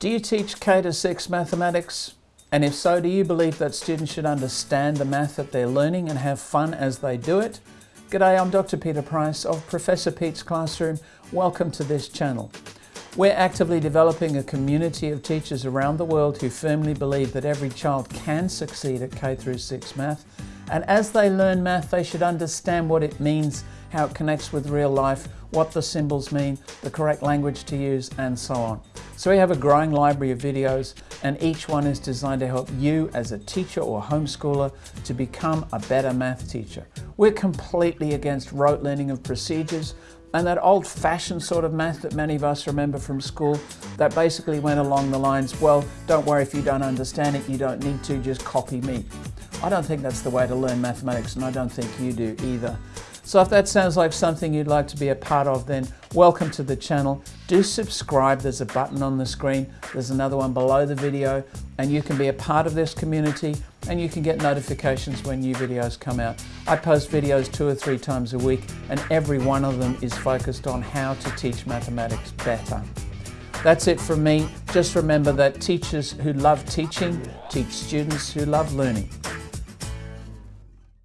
Do you teach K to 6 mathematics? And if so, do you believe that students should understand the math that they're learning and have fun as they do it? G'day, I'm Dr. Peter Price of Professor Pete's Classroom. Welcome to this channel. We're actively developing a community of teachers around the world who firmly believe that every child can succeed at K through 6 math. And as they learn math, they should understand what it means, how it connects with real life, what the symbols mean, the correct language to use, and so on. So we have a growing library of videos and each one is designed to help you as a teacher or homeschooler to become a better math teacher. We're completely against rote learning of procedures and that old-fashioned sort of math that many of us remember from school that basically went along the lines, well, don't worry if you don't understand it, you don't need to, just copy me. I don't think that's the way to learn mathematics and I don't think you do either. So if that sounds like something you'd like to be a part of, then welcome to the channel. Do subscribe, there's a button on the screen, there's another one below the video, and you can be a part of this community and you can get notifications when new videos come out. I post videos two or three times a week and every one of them is focused on how to teach mathematics better. That's it from me. Just remember that teachers who love teaching teach students who love learning.